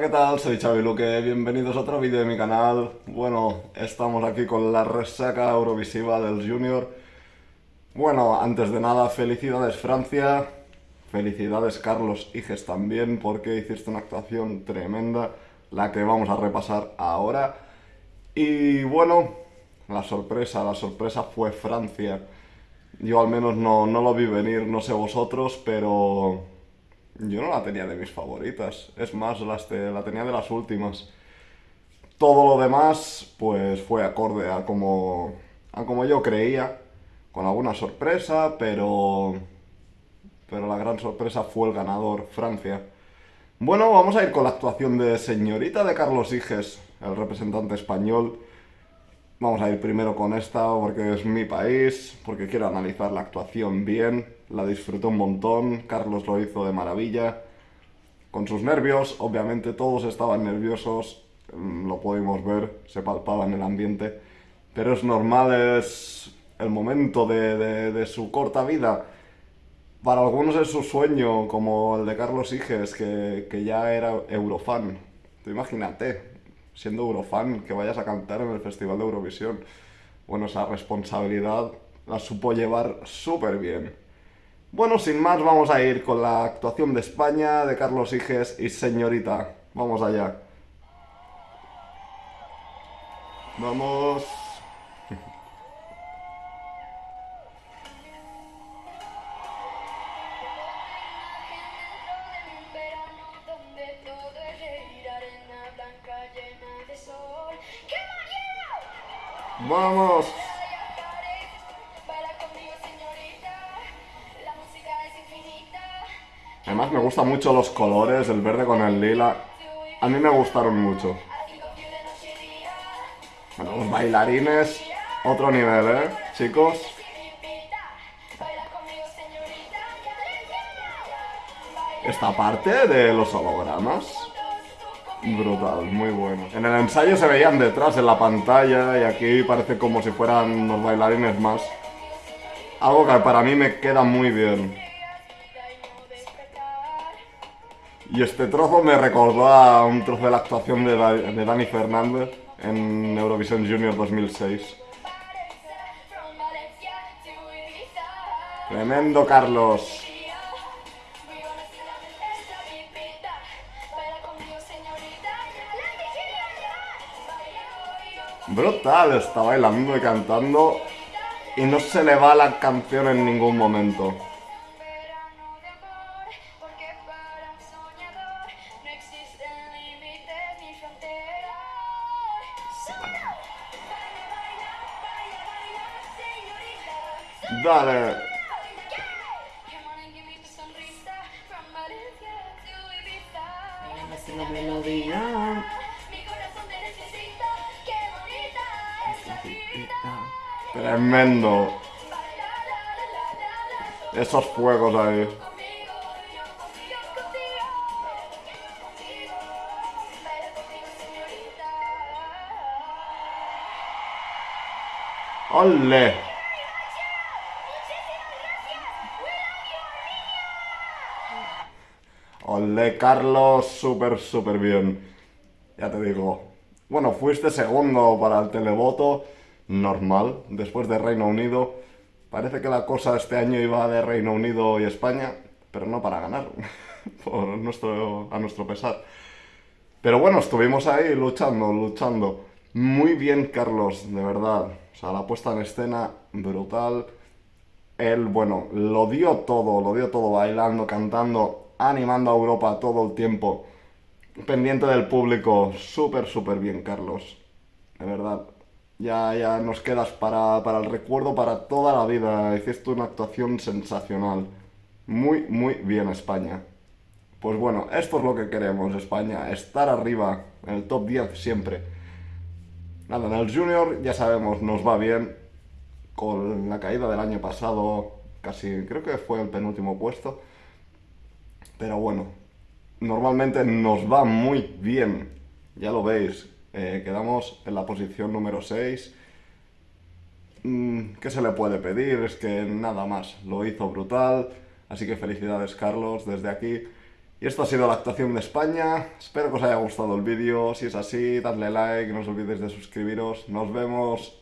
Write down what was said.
¿qué tal? Soy Xavi Luque, bienvenidos a otro vídeo de mi canal. Bueno, estamos aquí con la resaca eurovisiva del Junior. Bueno, antes de nada, felicidades Francia, felicidades Carlos Higes también, porque hiciste una actuación tremenda, la que vamos a repasar ahora. Y bueno, la sorpresa, la sorpresa fue Francia. Yo al menos no, no lo vi venir, no sé vosotros, pero yo no la tenía de mis favoritas. Es más, la tenía de las últimas. Todo lo demás, pues fue acorde a como, a como yo creía. Con alguna sorpresa, pero... Pero la gran sorpresa fue el ganador, Francia. Bueno, vamos a ir con la actuación de Señorita de Carlos Higes, el representante español. Vamos a ir primero con esta porque es mi país, porque quiero analizar la actuación bien, la disfruté un montón, Carlos lo hizo de maravilla, con sus nervios, obviamente todos estaban nerviosos, mm, lo pudimos ver, se palpaba en el ambiente, pero es normal, es el momento de, su corta vida. Para algunos es su sueño, como el de Carlos Higes, que, que ya era eurofan. Imagínate, siendo Eurofan, que vayas a cantar en el Festival de Eurovisión. Bueno, esa responsabilidad la supo llevar súper bien. Bueno, sin más, vamos a ir con la actuación de España, de Carlos Higes y Señorita. Vamos allá. Vamos... ¡Vamos! Además me gustan mucho los colores, el verde con el lila. A mí me gustaron mucho. Bueno, los bailarines, otro nivel, ¿eh? Chicos. Esta parte de los hologramas Brutal, muy bueno. En el ensayo se veían detrás en la pantalla y aquí parece como si fueran los bailarines más. Algo que para mí me queda muy bien. Y este trozo me recordó a un trozo de la actuación de, de Dani Fernández en Eurovisión Junior 2006. Tremendo, Carlos. Brutal, está bailando y cantando y no se le va la canción en ningún momento. Dale. Tremendo. Esos fuegos ahí. ¡Ole! ¡Ole, Carlos! Súper, súper bien. Ya te digo. Bueno, fuiste segundo para el televoto normal después de Reino Unido. Parece que la cosa este año iba de Reino Unido y España, pero no para ganar, por nuestro, a nuestro pesar. Pero bueno, estuvimos ahí luchando, luchando. Muy bien, Carlos, de verdad. O sea, la puesta en escena, brutal. Él, bueno, lo dio todo, lo dio todo bailando, cantando, animando a Europa todo el tiempo. Pendiente del público, súper, súper bien, Carlos. De verdad, ya, ya nos quedas para, el recuerdo para toda la vida. Hiciste una actuación sensacional. Muy, muy bien España. Pues bueno, esto es lo que queremos España, estar arriba, en el top 10 siempre. Nada, en el Junior ya sabemos, nos va bien. Con la caída del año pasado, casi creo que fue el penúltimo puesto. Pero bueno, normalmente nos va muy bien. Ya lo veis, eh, quedamos en la posición número 6. Mm, ¿Qué se le puede pedir? Es que nada más, lo hizo brutal. Así que felicidades Carlos desde aquí. Y esto ha sido la actuación de España. Espero que os haya gustado el vídeo. Si es así, dadle like, no os olvidéis de suscribiros. Nos vemos.